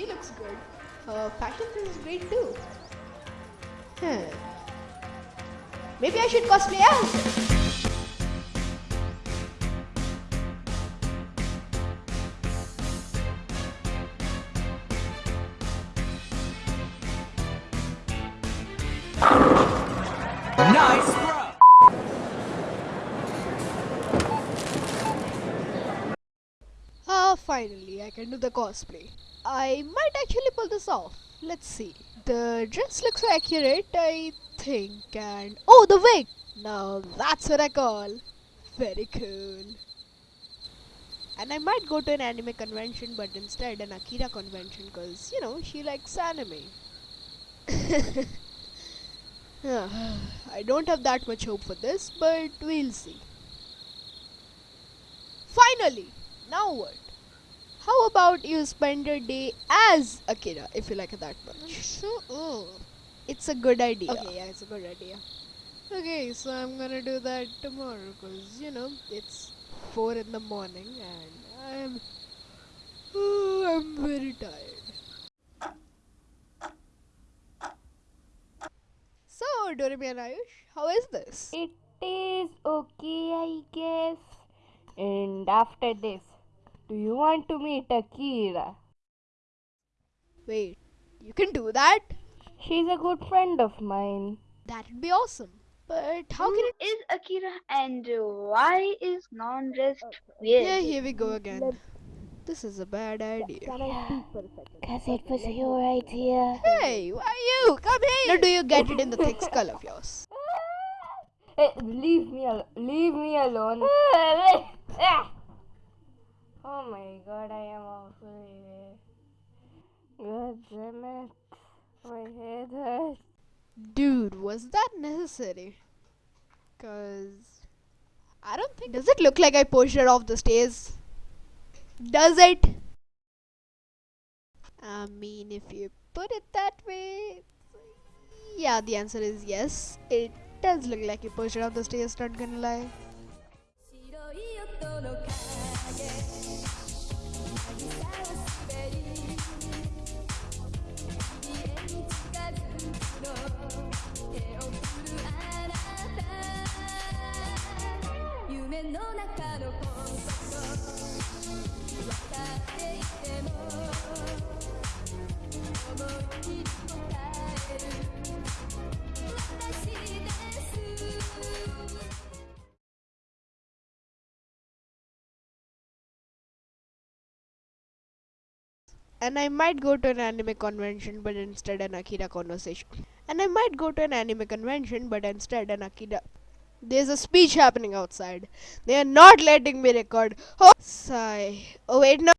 She looks good. Her fashion sense is great too. Hmm. Maybe I should cosplay. Nice finally, I can do the cosplay. I might actually pull this off. Let's see. The dress looks so accurate, I think, and oh, the wig! Now that's what I call very cool. And I might go to an anime convention, but instead an Akira convention, because you know she likes anime. Ah, I don't have that much hope for this, but we'll see. Finally, now what? How about you spend your day as Akira if you like it that much? So, oh. It's a good idea. Okay, yeah, it's a good idea. Okay, so I'm gonna do that tomorrow because you know it's four in the morning and I'm oh, I'm very tired. So Doremi and Ayush, how is this? It is okay, I guess. And after this, do you want to meet Akira? Wait, you can do that? She's a good friend of mine. That'd be awesome. But how Who can it? is Akira and why is non-rest oh, weird? Yeah, here we go again. This is a bad idea. Cause it was your idea. Hey, why are you? Come here. Now, do you get it in the thick skull of yours? Eh, hey, leave me alone. Leave me alone. Oh my god, I am awful. God damn it. My head hurts. Dude, was that necessary? Cause I don't think. Does it look like I pushed her off the stairs? Does it? I mean, if you put it that way, yeah, the answer is yes. It does look like you pushed her off the stairs. Not gonna lie. And I might go to an anime convention, but instead an Akira conversation. And I might go to an anime convention, but instead an Akira. There's a speech happening outside. They are not letting me record. Oh, sigh. Oh wait, no.